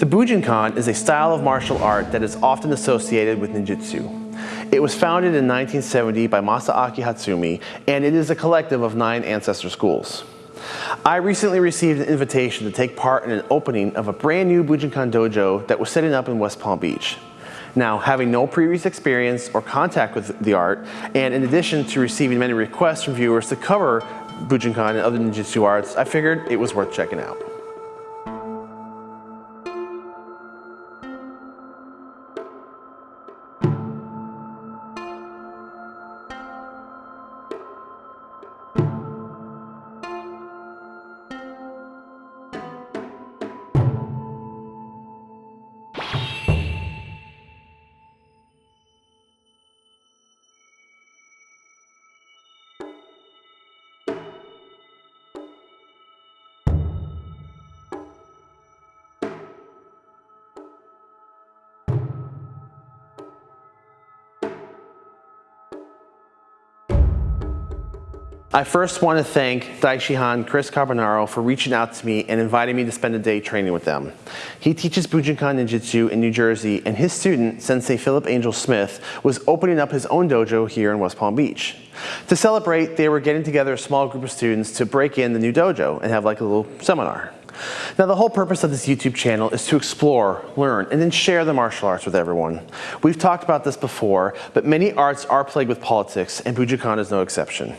The Bujinkan is a style of martial art that is often associated with ninjutsu. It was founded in 1970 by Masaaki Hatsumi, and it is a collective of nine ancestor schools. I recently received an invitation to take part in an opening of a brand new Bujinkan dojo that was setting up in West Palm Beach. Now, having no previous experience or contact with the art, and in addition to receiving many requests from viewers to cover Bujinkan and other ninjutsu arts, I figured it was worth checking out. I first want to thank Daishihan Chris Carbonaro for reaching out to me and inviting me to spend a day training with them. He teaches Bujinkan Ninjutsu in New Jersey and his student, Sensei Philip Angel Smith, was opening up his own dojo here in West Palm Beach. To celebrate, they were getting together a small group of students to break in the new dojo and have like a little seminar. Now the whole purpose of this YouTube channel is to explore, learn, and then share the martial arts with everyone. We've talked about this before, but many arts are plagued with politics, and Bujinkan is no exception.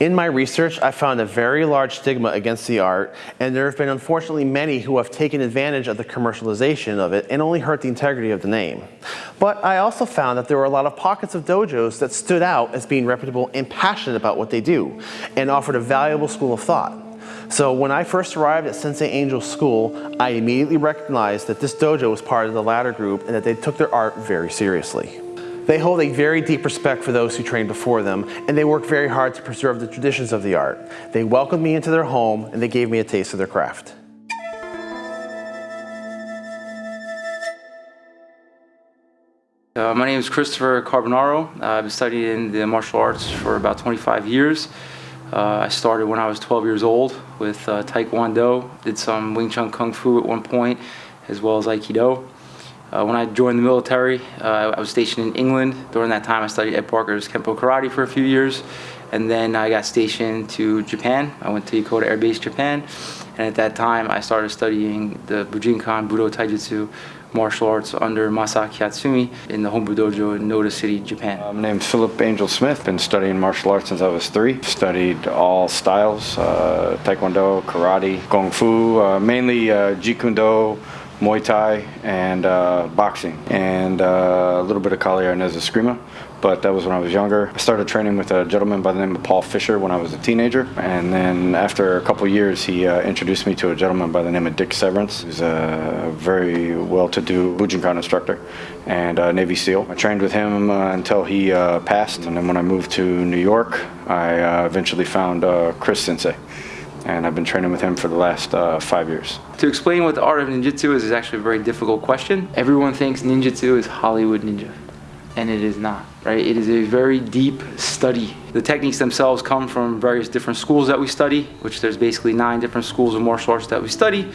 In my research, I found a very large stigma against the art, and there have been unfortunately many who have taken advantage of the commercialization of it and only hurt the integrity of the name. But I also found that there were a lot of pockets of dojos that stood out as being reputable and passionate about what they do, and offered a valuable school of thought. So when I first arrived at Sensei Angel's school, I immediately recognized that this dojo was part of the latter group and that they took their art very seriously. They hold a very deep respect for those who trained before them, and they work very hard to preserve the traditions of the art. They welcomed me into their home, and they gave me a taste of their craft. Uh, my name is Christopher Carbonaro. I've been studying the martial arts for about 25 years. Uh, I started when I was 12 years old with uh, Taekwondo, did some Wing Chun Kung Fu at one point, as well as Aikido. Uh, when I joined the military, uh, I was stationed in England. During that time, I studied Ed Parker's Kempo Karate for a few years, and then I got stationed to Japan. I went to Yokota Air Base, Japan, and at that time, I started studying the Bujinkan Budo Taijutsu martial arts under Masaaki Hatsumi in the Hombu Dojo in Noda City, Japan. Uh, my name's Philip Angel Smith. Been studying martial arts since I was three. Studied all styles, uh, Taekwondo, Karate, Kung Fu, uh, mainly uh, Jeet Kune Do, Muay Thai, and uh, boxing, and uh, a little bit of Kali Arnis Eskrima but that was when I was younger. I started training with a gentleman by the name of Paul Fisher when I was a teenager, and then after a couple years, he uh, introduced me to a gentleman by the name of Dick Severance, who's a very well-to-do Bujinkan instructor and a Navy SEAL. I trained with him uh, until he uh, passed, and then when I moved to New York, I uh, eventually found uh, Chris Sensei and I've been training with him for the last uh, five years. To explain what the art of ninjutsu is is actually a very difficult question. Everyone thinks ninjutsu is Hollywood ninja and it is not, right? It is a very deep study. The techniques themselves come from various different schools that we study, which there's basically nine different schools of martial arts that we study,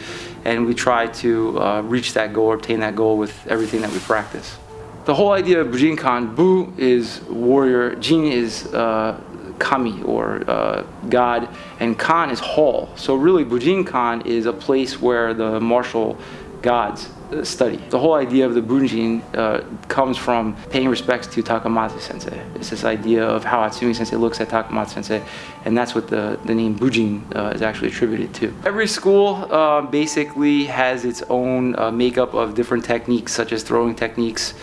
and we try to uh, reach that goal, obtain that goal with everything that we practice. The whole idea of Bujinkan, Bu is warrior, Jin is uh, kami or uh, God, and Kan is hall. So really Bujinkan is a place where the martial gods study. The whole idea of the Bujin uh, comes from paying respects to Takamatsu sensei. It's this idea of how Hatsumi sensei looks at Takamatsu sensei, and that's what the, the name Bujin uh, is actually attributed to. Every school uh, basically has its own uh, makeup of different techniques, such as throwing techniques,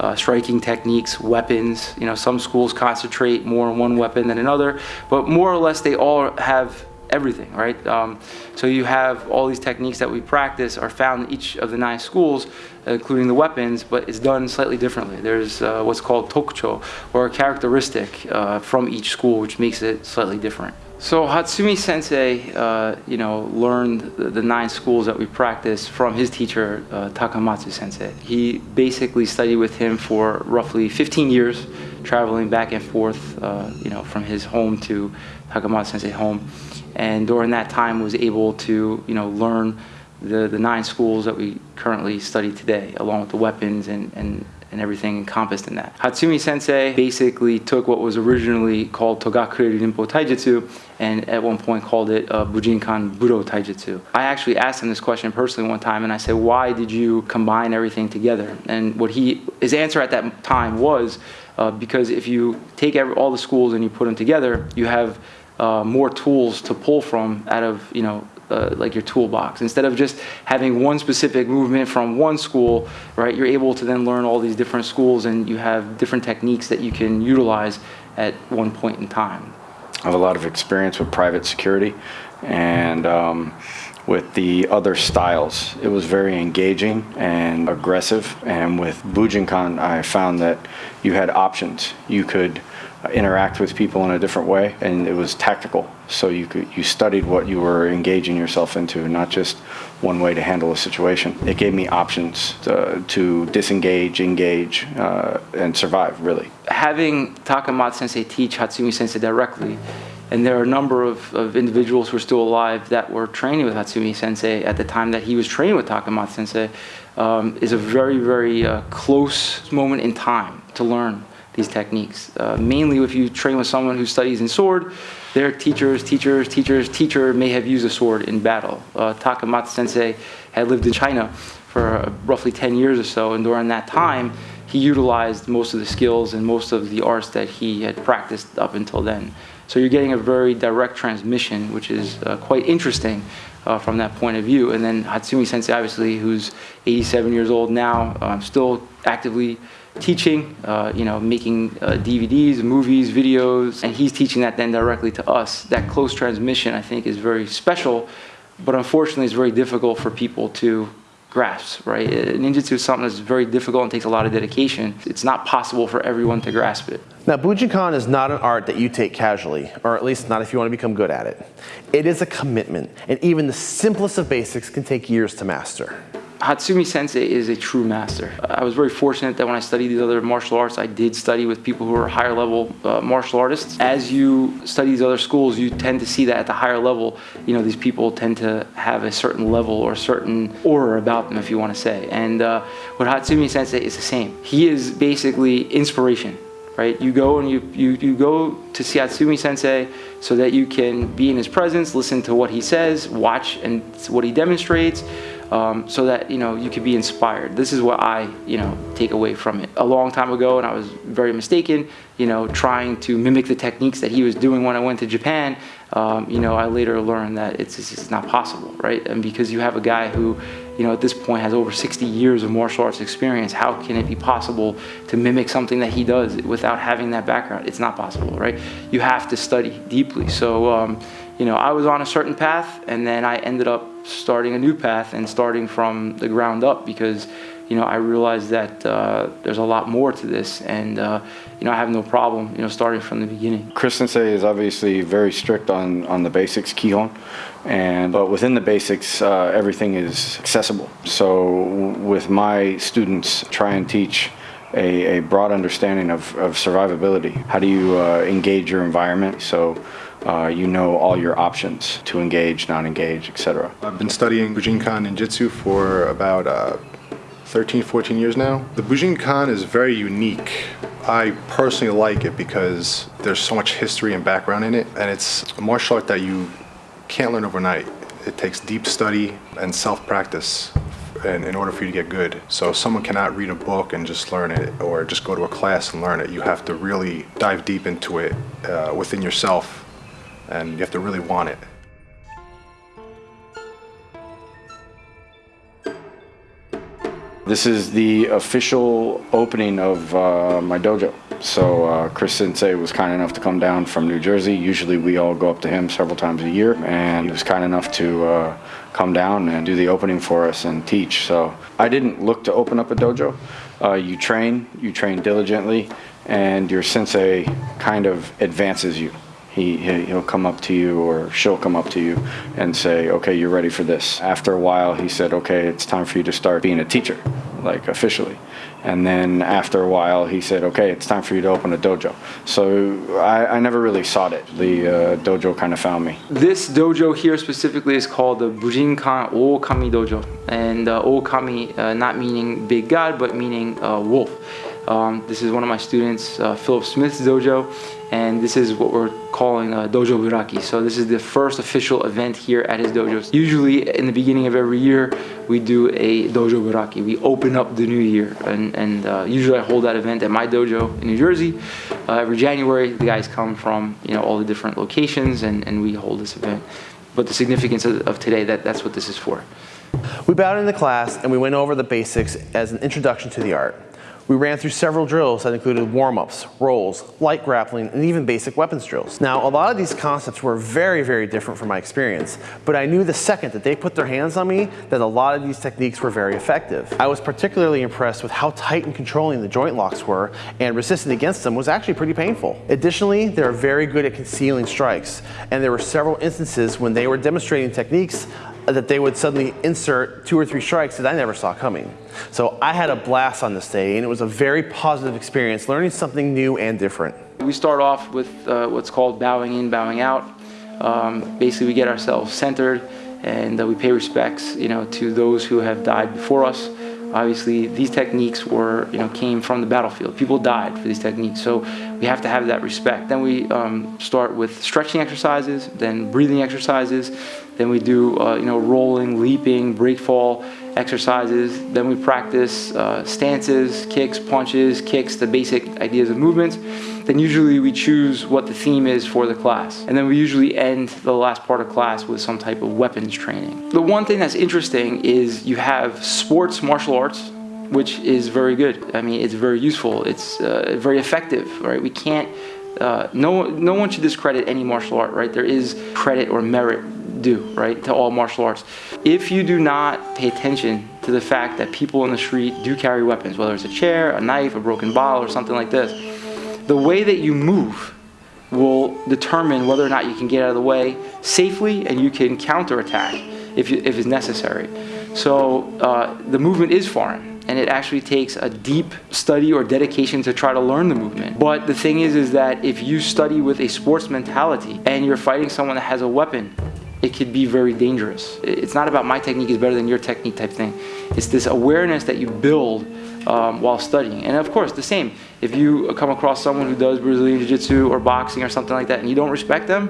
uh, striking techniques, weapons. You know, some schools concentrate more on one weapon than another, but more or less they all have everything, right? Um, so you have all these techniques that we practice are found in each of the nine schools, including the weapons, but it's done slightly differently. There's uh, what's called tokucho, or a characteristic uh, from each school, which makes it slightly different. So Hatsumi Sensei, uh, you know, learned the, the, nine schools that we practice from his teacher, uh, Takamatsu Sensei. He basically studied with him for roughly 15 years, traveling back and forth, uh, you know, from his home to Takamatsu Sensei's home and during that time was able to you know learn the, the nine schools that we currently study today, along with the weapons and, and, and everything encompassed in that. Hatsumi Sensei basically took what was originally called Togakure Ninpo Taijutsu and at one point called it uh, Bujinkan Budo Taijutsu. I actually asked him this question personally one time and I said, why did you combine everything together? And what he, his answer at that time was, uh, because if you take every, all the schools and you put them together, you have uh, more tools to pull from out of, you know, uh, like your toolbox. Instead of just having one specific movement from one school, right, you're able to then learn all these different schools and you have different techniques that you can utilize at one point in time. I have a lot of experience with private security and um, with the other styles. It was very engaging and aggressive. And with Bujinkan, I found that you had options. You could interact with people in a different way and it was tactical. So you could you studied what you were engaging yourself into not just one way to handle a situation. It gave me options to, to disengage engage uh, and survive really. Having takamatsu sensei teach hatsumi sensei directly and there are a number of, of individuals who are still alive that were training with Hatsumi Sensei at the time that he was training with Takamatsu Sensei um, is a very, very uh, close moment in time to learn these techniques. Uh, mainly if you train with someone who studies in sword, their teachers, teachers, teachers, teacher may have used a sword in battle. Uh, sensei had lived in China for uh, roughly 10 years or so, and during that time, he utilized most of the skills and most of the arts that he had practiced up until then. So you're getting a very direct transmission, which is uh, quite interesting uh, from that point of view. And then Hatsumi Sensei, obviously, who's 87 years old now, um, still actively teaching, uh, you know, making uh, DVDs, movies, videos, and he's teaching that then directly to us. That close transmission, I think, is very special, but unfortunately, it's very difficult for people to grasp, right? Uh, ninjutsu is something that's very difficult and takes a lot of dedication. It's not possible for everyone to grasp it. Now, Bujinkan is not an art that you take casually, or at least not if you want to become good at it. It is a commitment, and even the simplest of basics can take years to master. Hatsumi Sensei is a true master. I was very fortunate that when I studied these other martial arts, I did study with people who are higher level uh, martial artists. As you study these other schools, you tend to see that at the higher level, you know, these people tend to have a certain level or a certain aura about them, if you want to say. And uh, with Hatsumi Sensei, is the same. He is basically inspiration right? You go and you, you, you go to see Hatsumi Sensei so that you can be in his presence, listen to what he says, watch and what he demonstrates, um, so that you know you could be inspired. This is what I you know take away from it. A long time ago, and I was very mistaken. You know, trying to mimic the techniques that he was doing when I went to Japan. Um, you know, I later learned that it's just not possible, right? And because you have a guy who, you know, at this point has over 60 years of martial arts experience, how can it be possible to mimic something that he does without having that background? It's not possible, right? You have to study deeply. So, um, you know, I was on a certain path, and then I ended up starting a new path and starting from the ground up because you know I realized that uh, there's a lot more to this and uh, you know I have no problem you know starting from the beginning. Chris Sensei is obviously very strict on on the basics Kihon and but within the basics uh, everything is accessible so with my students try and teach a, a broad understanding of, of survivability how do you uh, engage your environment so uh, you know all your options to engage, not engage, etc. I've been studying Bujinkan Ninjutsu for about uh, 13, 14 years now. The Bujinkan is very unique. I personally like it because there's so much history and background in it, and it's a martial art that you can't learn overnight. It takes deep study and self-practice in, in, order for you to get good. So someone cannot read a book and just learn it or just go to a class and learn it. You have to really dive deep into it uh, within yourself and you have to really want it. This is the official opening of uh, my dojo. So uh, Chris Sensei was kind enough to come down from New Jersey. Usually we all go up to him several times a year and he was kind enough to uh, come down and do the opening for us and teach. So I didn't look to open up a dojo. Uh, you train, you train diligently and your sensei kind of advances you He, he- he'll come up to you or she'll come up to you and say, okay, you're ready for this. After a while, he said, okay, it's time for you to start being a teacher, like officially. And then after a while, he said, okay, it's time for you to open a dojo. So I, I never really sought it. The uh, dojo kind of found me. This dojo here specifically is called the Bujinkan Okami Dojo. And uh, Okami, uh, not meaning big god, but meaning uh, wolf. Um, this is one of my students, uh, Philip Smith's dojo, and this is what we're calling uh, Dojo Biraki. So this is the first official event here at his dojo. Usually in the beginning of every year, we do a Dojo Biraki. We open up the new year, and, and uh, usually I hold that event at my dojo in New Jersey. Uh, every January, the guys come from you know all the different locations, and, and we hold this event. But the significance of, of today, that, that's what this is for. We bowed into class and we went over the basics as an introduction to the art. We ran through several drills that included warm-ups, rolls, light grappling, and even basic weapons drills. Now, a lot of these concepts were very, very different from my experience, but I knew the second that they put their hands on me that a lot of these techniques were very effective. I was particularly impressed with how tight and controlling the joint locks were, and resisting against them was actually pretty painful. Additionally, they are very good at concealing strikes, and there were several instances when they were demonstrating techniques that they would suddenly insert two or three strikes that I never saw coming. So I had a blast on this day and it was a very positive experience learning something new and different. We start off with uh, what's called bowing in, bowing out. Um, basically, we get ourselves centered and uh, we pay respects, you know, to those who have died before us. Obviously, these techniques were, you know, came from the battlefield. People died for these techniques, so we have to have that respect. Then we um, start with stretching exercises, then breathing exercises, then we do, uh, you know, rolling, leaping, break fall exercises. Then we practice uh, stances, kicks, punches, kicks, the basic ideas of movements. Then usually we choose what the theme is for the class. And then we usually end the last part of class with some type of weapons training. The one thing that's interesting is you have sports martial arts, which is very good. I mean, it's very useful. It's uh, very effective, right? We can't, uh, no, no one should discredit any martial art, right? There is credit or merit due, right, to all martial arts. If you do not pay attention to the fact that people in the street do carry weapons, whether it's a chair, a knife, a broken bottle, or something like this, the way that you move will determine whether or not you can get out of the way safely and you can counterattack if, you, if it's necessary. So uh, the movement is foreign and it actually takes a deep study or dedication to try to learn the movement. But the thing is, is that if you study with a sports mentality and you're fighting someone that has a weapon, it could be very dangerous. It's not about my technique is better than your technique type thing. It's this awareness that you build um, while studying. And of course, the same. If you come across someone who does Brazilian Jiu-Jitsu or boxing or something like that and you don't respect them,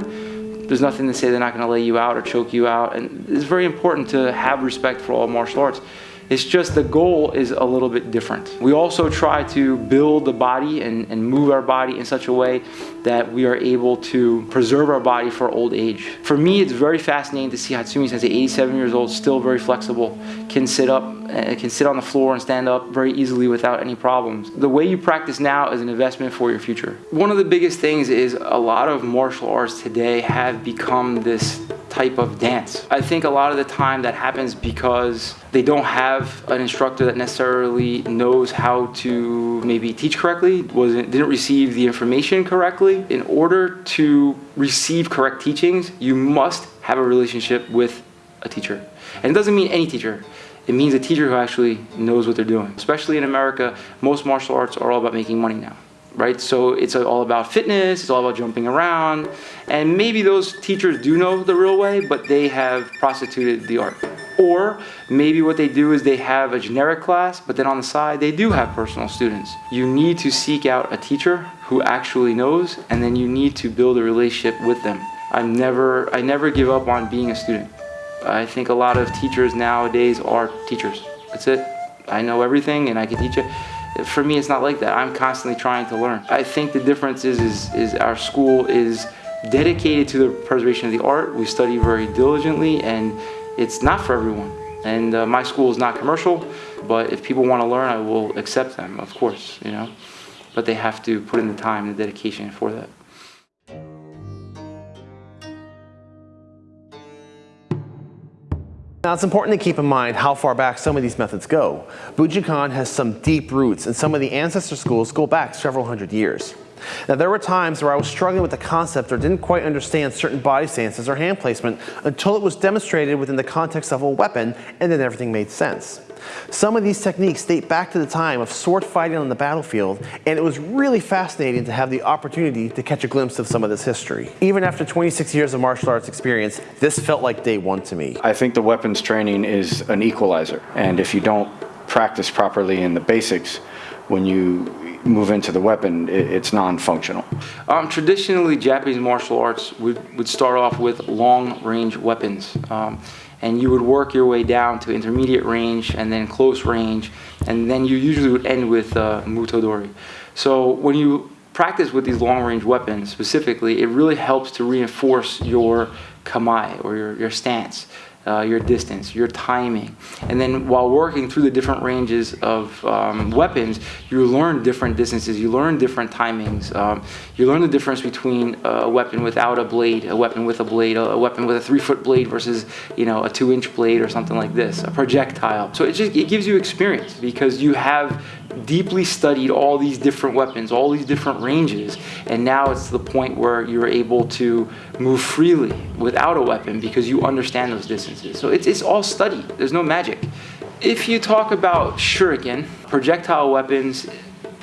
there's nothing to say they're not going to lay you out or choke you out. And it's very important to have respect for all martial arts. It's just the goal is a little bit different. We also try to build the body and, and move our body in such a way that we are able to preserve our body for old age. For me, it's very fascinating to see Hatsumi Sensei, 87 years old, still very flexible, can sit up, uh, can sit on the floor and stand up very easily without any problems. The way you practice now is an investment for your future. One of the biggest things is a lot of martial arts today have become this type of dance. I think a lot of the time that happens because they don't have an instructor that necessarily knows how to maybe teach correctly, wasn't didn't receive the information correctly. In order to receive correct teachings, you must have a relationship with a teacher. And it doesn't mean any teacher. It means a teacher who actually knows what they're doing. Especially in America, most martial arts are all about making money now right? So it's all about fitness, it's all about jumping around, and maybe those teachers do know the real way, but they have prostituted the art. Or maybe what they do is they have a generic class, but then on the side they do have personal students. You need to seek out a teacher who actually knows, and then you need to build a relationship with them. I never, I never give up on being a student. I think a lot of teachers nowadays are teachers. That's it. I know everything and I can teach it for me it's not like that. I'm constantly trying to learn. I think the difference is is, is our school is dedicated to the preservation of the art. We study very diligently and it's not for everyone. And uh, my school is not commercial but if people want to learn i will accept them of course you know? But they have to put in the time and the dedication for that Now it's important to keep in mind how far back some of these methods go. Bujinkan has some deep roots and some of the ancestor schools go back several hundred years. Now, there were times where I was struggling with the concept or didn't quite understand certain body stances or hand placement until it was demonstrated within the context of a weapon and then everything made sense. Some of these techniques date back to the time of sword fighting on the battlefield, and it was really fascinating to have the opportunity to catch a glimpse of some of this history. Even after 26 years of martial arts experience, this felt like day one to me. I think the weapons training is an equalizer, and if you don't practice properly in the basics, when you move into the weapon, it's non-functional. Um, traditionally, Japanese martial arts would, would start off with long-range weapons. Um, and you would work your way down to intermediate range and then close range, and then you usually would end with uh, mutodori. So when you practice with these long-range weapons specifically, it really helps to reinforce your kamae or your, your stance uh, your distance, your timing. And then while working through the different ranges of um, weapons, you learn different distances, you learn different timings. Um, you learn the difference between a weapon without a blade, a weapon with a blade, a weapon with a three foot blade versus you know a two inch blade or something like this, a projectile. So it just it gives you experience because you have deeply studied all these different weapons, all these different ranges, and now it's the point where you're able to move freely without a weapon because you understand those distances. So it's, it's all studied, there's no magic. If you talk about shuriken, projectile weapons,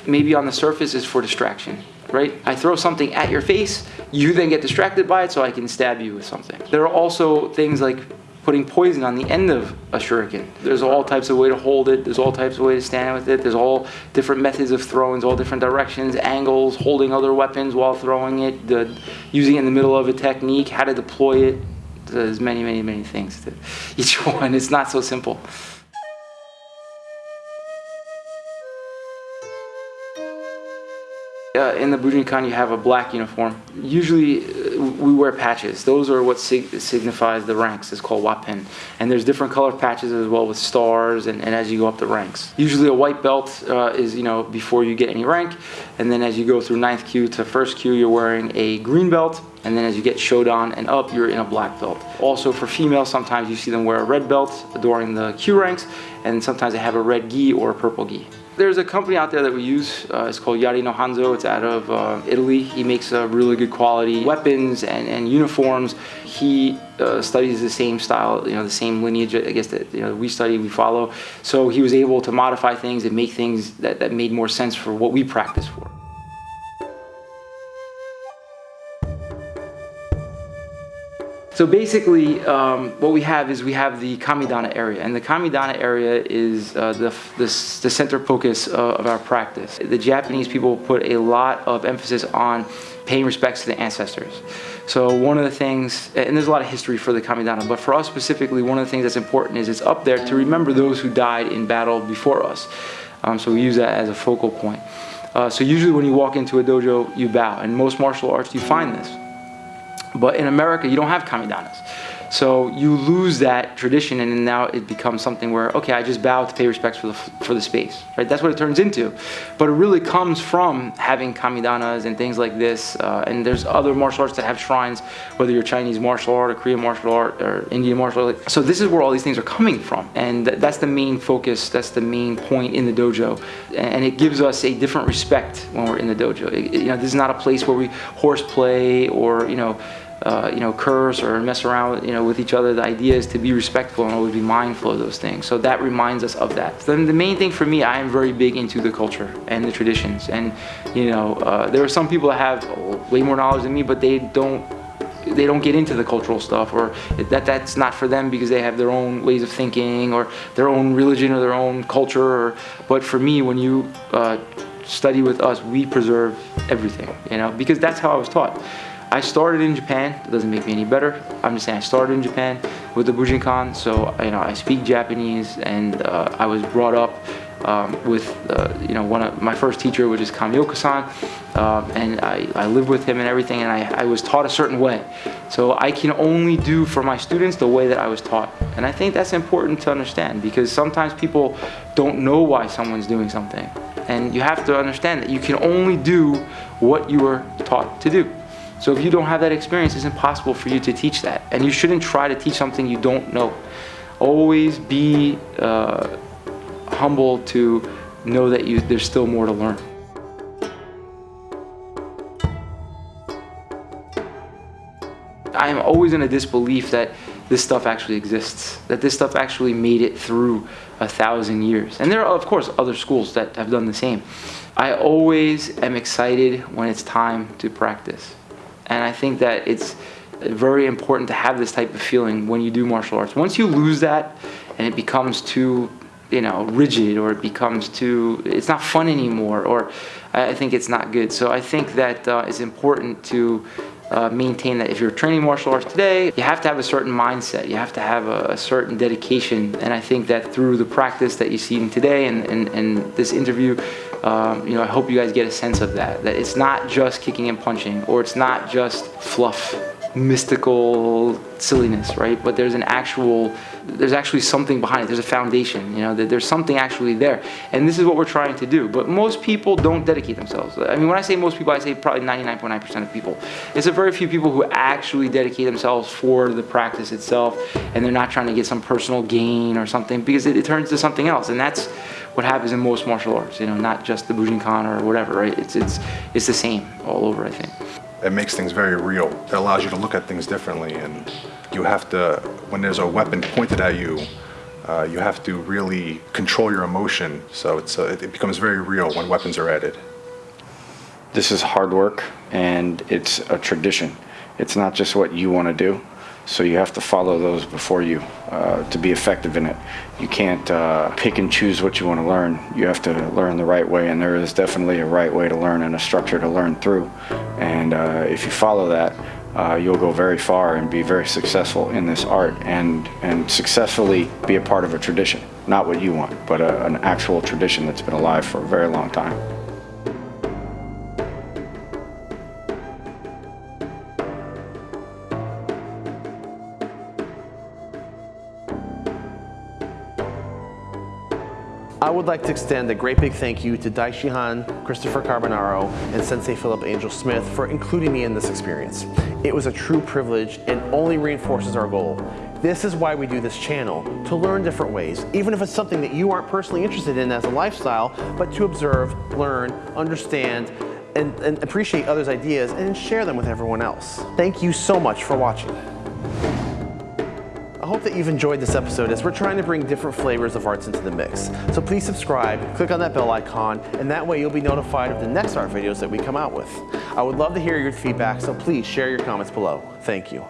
maybe on the surface is for distraction, right? I throw something at your face, you then get distracted by it so I can stab you with something. There are also things like putting poison on the end of a shuriken. There's all types of way to hold it. There's all types of way to stand with it. There's all different methods of throwing, all different directions, angles, holding other weapons while throwing it, the, using it in the middle of a technique, how to deploy it. There's many, many, many things to each one. It's not so simple. Uh, in the Bujinkan, you have a black uniform. Usually, uh, we wear patches. Those are what sig signifies the ranks. It's called wapen. And there's different color patches as well with stars and, and as you go up the ranks. Usually, a white belt uh, is you know before you get any rank, and then as you go through ninth kyu to first kyu, you're wearing a green belt. And then as you get shodan and up, you're in a black belt. Also for females, sometimes you see them wear a red belt during the kyu ranks, and sometimes they have a red gi or a purple gi. There's a company out there that we use. Uh, it's called Yari no Hanzo. It's out of uh, Italy. He makes uh, really good quality weapons and, and uniforms. He uh, studies the same style, you know, the same lineage, I guess, that you know, we study, we follow. So he was able to modify things and make things that, that made more sense for what we practice for. So basically, um, what we have is we have the Kamidana area, and the Kamidana area is uh, the, the, the, center focus uh, of our practice. The Japanese people put a lot of emphasis on paying respects to the ancestors. So one of the things, and there's a lot of history for the Kamidana, but for us specifically, one of the things that's important is it's up there to remember those who died in battle before us. Um, so we use that as a focal point. Uh, so usually when you walk into a dojo, you bow. And most martial arts, you find this. But in America, you don't have kamidanas. So you lose that tradition and now it becomes something where, okay, I just bow to pay respects for the, for the space, right? That's what it turns into. But it really comes from having kamidanas and things like this. Uh, and there's other martial arts that have shrines, whether you're Chinese martial art or Korean martial art or Indian martial art. So this is where all these things are coming from. And that's the main focus, that's the main point in the dojo. And it gives us a different respect when we're in the dojo. It, you know, this is not a place where we horseplay or, you know, uh, you know, curse or mess around, you know, with each other. The idea is to be respectful and always be mindful of those things. So that reminds us of that. Then the main thing for me, I am very big into the culture and the traditions. And you know, uh, there are some people that have way more knowledge than me, but they don't they don't get into the cultural stuff or that that's not for them because they have their own ways of thinking or their own religion or their own culture or, but for me when you uh, study with us we preserve everything you know because that's how I was taught I started in Japan. It doesn't make me any better. I'm just saying I started in Japan with the Bujinkan. So you know I speak Japanese, and uh, I was brought up um, with uh, you know one of my first teacher, which is Kamioka-san, uh, and I, I lived with him and everything, and I, I was taught a certain way. So I can only do for my students the way that I was taught, and I think that's important to understand because sometimes people don't know why someone's doing something, and you have to understand that you can only do what you were taught to do. So if you don't have that experience, it's impossible for you to teach that. And you shouldn't try to teach something you don't know. Always be uh, humble to know that you, there's still more to learn. I am always in a disbelief that this stuff actually exists, that this stuff actually made it through a thousand years. And there are, of course, other schools that have done the same. I always am excited when it's time to practice. And I think that it's very important to have this type of feeling when you do martial arts. Once you lose that and it becomes too, you know, rigid or it becomes too, it's not fun anymore or I think it's not good. So I think that uh, it's important to uh, maintain that if you're training martial arts today, you have to have a certain mindset. You have to have a, a certain dedication. And I think that through the practice that you see today and, and, and this interview, um, you know, I hope you guys get a sense of that. That it's not just kicking and punching, or it's not just fluff, mystical silliness, right? But there's an actual, there's actually something behind it. There's a foundation, you know, that there's something actually there. And this is what we're trying to do. But most people don't dedicate themselves. I mean, when I say most people, I say probably 99.9% of people. It's a very few people who actually dedicate themselves for the practice itself, and they're not trying to get some personal gain or something because it, it turns to something else. And that's what happens in most martial arts, you know, not just the Bujinkan or whatever, right? It's, it's, it's the same all over, I think. It makes things very real. It allows you to look at things differently, and you have to, when there's a weapon pointed at you, uh, you have to really control your emotion. So it's, uh, it becomes very real when weapons are added. This is hard work and it's a tradition. It's not just what you want to do. So you have to follow those before you uh, to be effective in it. You can't uh, pick and choose what you want to learn. You have to learn the right way, and there is definitely a right way to learn and a structure to learn through. And uh, if you follow that, uh, you'll go very far and be very successful in this art and, and successfully be a part of a tradition. Not what you want, but a, an actual tradition that's been alive for a very long time. Would like to extend a great big thank you to Daishihan, Christopher Carbonaro, and Sensei Philip Angel Smith for including me in this experience. It was a true privilege and only reinforces our goal. This is why we do this channel, to learn different ways, even if it's something that you aren't personally interested in as a lifestyle, but to observe, learn, understand, and, and appreciate others' ideas and share them with everyone else. Thank you so much for watching. I hope that you've enjoyed this episode as we're trying to bring different flavors of arts into the mix. So please subscribe, click on that bell icon, and that way you'll be notified of the next art videos that we come out with. I would love to hear your feedback, so please share your comments below. Thank you.